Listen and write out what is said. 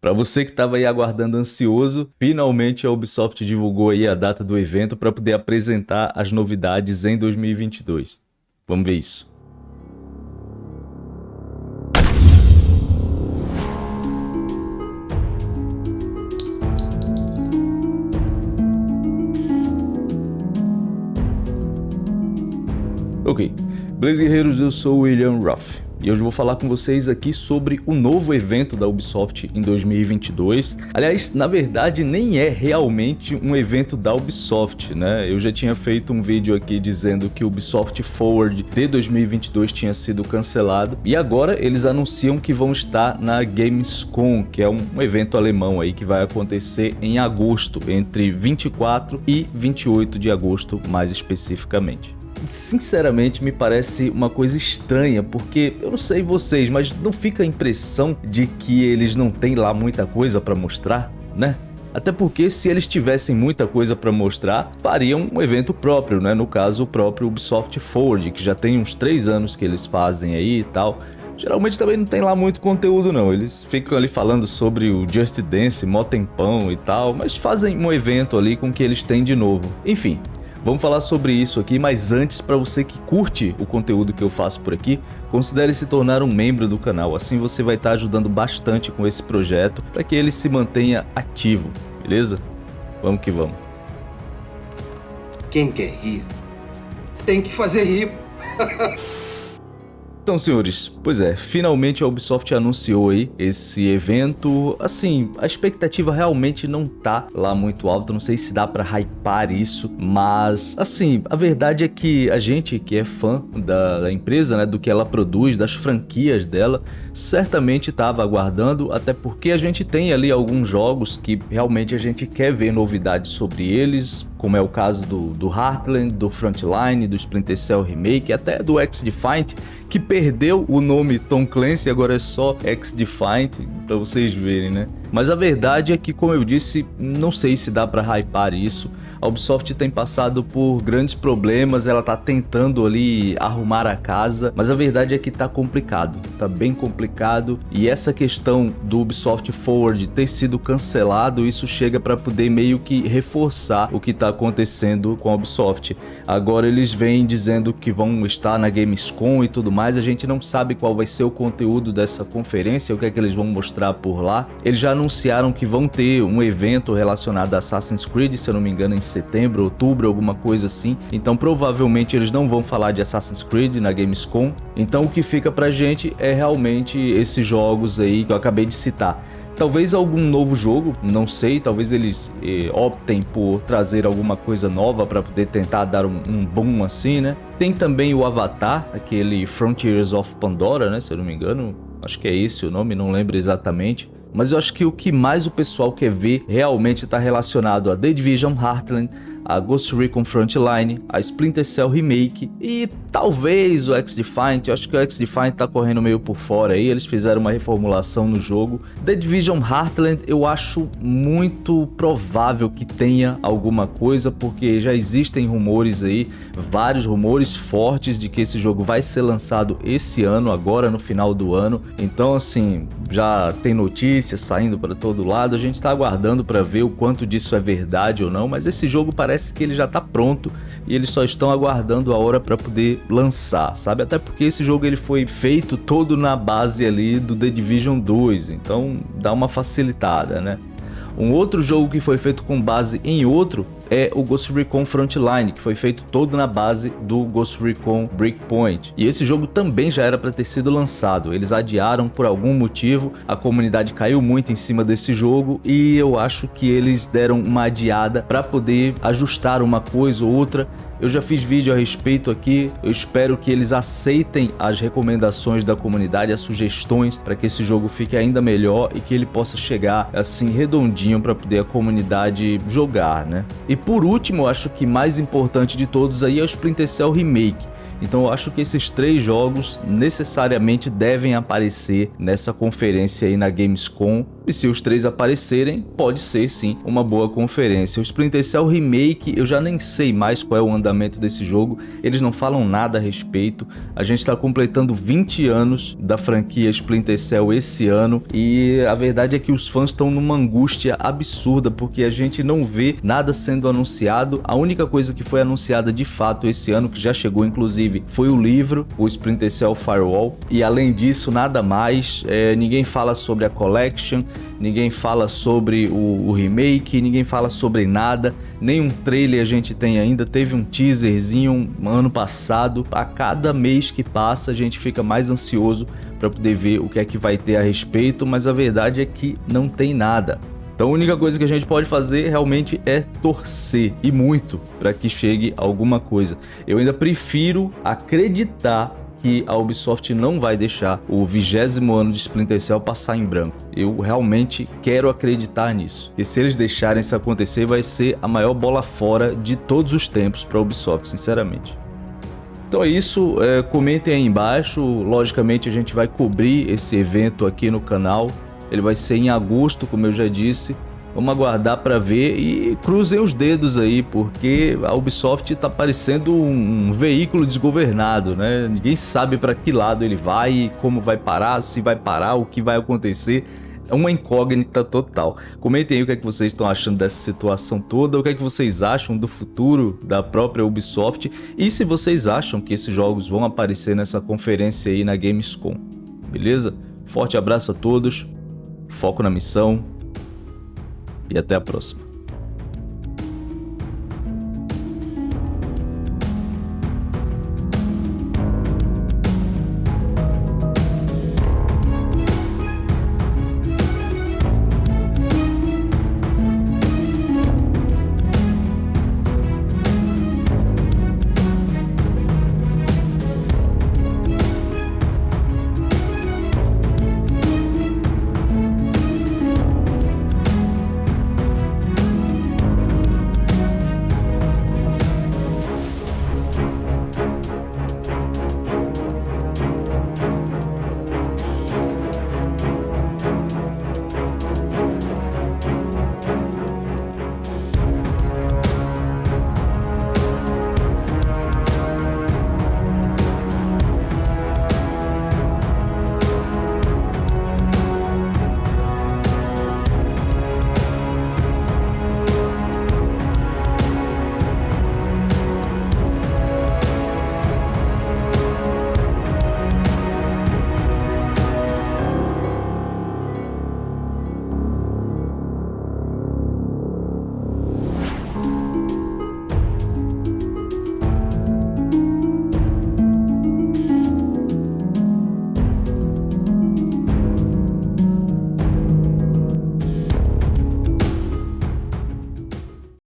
Para você que estava aí aguardando ansioso, finalmente a Ubisoft divulgou aí a data do evento para poder apresentar as novidades em 2022. Vamos ver isso. Ok, Blaze Guerreiros, eu sou William Ruff. E hoje vou falar com vocês aqui sobre o novo evento da Ubisoft em 2022. Aliás, na verdade nem é realmente um evento da Ubisoft, né? Eu já tinha feito um vídeo aqui dizendo que o Ubisoft Forward de 2022 tinha sido cancelado e agora eles anunciam que vão estar na Gamescom, que é um evento alemão aí que vai acontecer em agosto, entre 24 e 28 de agosto mais especificamente sinceramente me parece uma coisa estranha, porque eu não sei vocês, mas não fica a impressão de que eles não têm lá muita coisa para mostrar, né? Até porque se eles tivessem muita coisa para mostrar, fariam um evento próprio, né? No caso, o próprio Ubisoft Forward, que já tem uns 3 anos que eles fazem aí e tal. Geralmente também não tem lá muito conteúdo não, eles ficam ali falando sobre o Just Dance, mó tempão e tal, mas fazem um evento ali com o que eles têm de novo. Enfim, Vamos falar sobre isso aqui, mas antes, para você que curte o conteúdo que eu faço por aqui, considere se tornar um membro do canal, assim você vai estar tá ajudando bastante com esse projeto para que ele se mantenha ativo, beleza? Vamos que vamos. Quem quer rir, tem que fazer rir. Então, senhores, pois é, finalmente a Ubisoft anunciou aí esse evento. Assim, a expectativa realmente não tá lá muito alta, não sei se dá pra hypar isso, mas, assim, a verdade é que a gente que é fã da, da empresa, né, do que ela produz, das franquias dela, certamente estava aguardando, até porque a gente tem ali alguns jogos que realmente a gente quer ver novidades sobre eles, como é o caso do, do Heartland, do Frontline, do Splinter Cell Remake, até do X-Defiant, que perdeu o nome Tom Clancy, agora é só X-Defiant, para vocês verem, né? Mas a verdade é que, como eu disse, não sei se dá para hypar isso, a Ubisoft tem passado por grandes problemas, ela tá tentando ali arrumar a casa, mas a verdade é que tá complicado, tá bem complicado e essa questão do Ubisoft Forward ter sido cancelado, isso chega para poder meio que reforçar o que tá acontecendo com a Ubisoft. Agora eles vêm dizendo que vão estar na Gamescom e tudo mais, a gente não sabe qual vai ser o conteúdo dessa conferência, o que é que eles vão mostrar por lá. Eles já anunciaram que vão ter um evento relacionado a Assassin's Creed, se eu não me engano, em setembro, outubro, alguma coisa assim. Então provavelmente eles não vão falar de Assassin's Creed na Gamescom. Então o que fica pra gente é realmente esses jogos aí que eu acabei de citar. Talvez algum novo jogo, não sei, talvez eles eh, optem por trazer alguma coisa nova para poder tentar dar um, um boom assim, né? Tem também o Avatar, aquele Frontiers of Pandora, né? Se eu não me engano, acho que é esse o nome, não lembro exatamente. Mas eu acho que o que mais o pessoal quer ver realmente está relacionado a The Division Heartland, a Ghost Recon Frontline, a Splinter Cell Remake e talvez o X-Defiant, eu acho que o X-Defiant tá correndo meio por fora aí, eles fizeram uma reformulação no jogo. The Division Heartland eu acho muito provável que tenha alguma coisa, porque já existem rumores aí, vários rumores fortes de que esse jogo vai ser lançado esse ano, agora no final do ano, então assim, já tem notícias saindo para todo lado, a gente está aguardando para ver o quanto disso é verdade ou não, mas esse jogo parece parece que ele já está pronto e eles só estão aguardando a hora para poder lançar, sabe? Até porque esse jogo ele foi feito todo na base ali do The Division 2, então dá uma facilitada, né? Um outro jogo que foi feito com base em outro é o Ghost Recon Frontline, que foi feito todo na base do Ghost Recon Breakpoint. E esse jogo também já era para ter sido lançado, eles adiaram por algum motivo, a comunidade caiu muito em cima desse jogo e eu acho que eles deram uma adiada para poder ajustar uma coisa ou outra eu já fiz vídeo a respeito aqui, eu espero que eles aceitem as recomendações da comunidade, as sugestões para que esse jogo fique ainda melhor e que ele possa chegar assim redondinho para poder a comunidade jogar, né? E por último, acho que mais importante de todos aí é o Splinter Cell Remake. Então eu acho que esses três jogos necessariamente devem aparecer nessa conferência aí na Gamescom E se os três aparecerem, pode ser sim uma boa conferência. O Splinter Cell Remake, eu já nem sei mais qual é o andamento desse jogo, eles não falam nada a respeito. A gente está completando 20 anos da franquia Splinter Cell esse ano e a verdade é que os fãs estão numa angústia absurda porque a gente não vê nada sendo anunciado. A única coisa que foi anunciada de fato esse ano, que já chegou inclusive, foi o livro, o Splinter Cell Firewall. E além disso, nada mais. É, ninguém fala sobre a Collection, ninguém fala sobre o, o, remake, ninguém fala sobre nada, nenhum trailer a gente tem ainda, teve um teaserzinho ano passado, a cada mês que passa a gente fica mais ansioso para poder ver o que é que vai ter a respeito, mas a verdade é que não tem nada. Então a única coisa que a gente pode fazer realmente é torcer, e muito, para que chegue alguma coisa. Eu ainda prefiro acreditar que a Ubisoft não vai deixar o vigésimo ano de Splinter Cell passar em branco. Eu realmente quero acreditar nisso. E se eles deixarem isso acontecer, vai ser a maior bola fora de todos os tempos para a Ubisoft, sinceramente. Então é isso, é, comentem aí embaixo, logicamente a gente vai cobrir esse evento aqui no canal, ele vai ser em agosto, como eu já disse, Vamos aguardar para ver e cruzem os dedos aí, porque a Ubisoft está parecendo um veículo desgovernado, né? Ninguém sabe para que lado ele vai, como vai parar, se vai parar, o que vai acontecer. É uma incógnita total. Comentem aí o que, é que vocês estão achando dessa situação toda, o que é que vocês acham do futuro da própria Ubisoft e se vocês acham que esses jogos vão aparecer nessa conferência aí na Gamescom. Beleza? Forte abraço a todos, foco na missão, e até a próxima.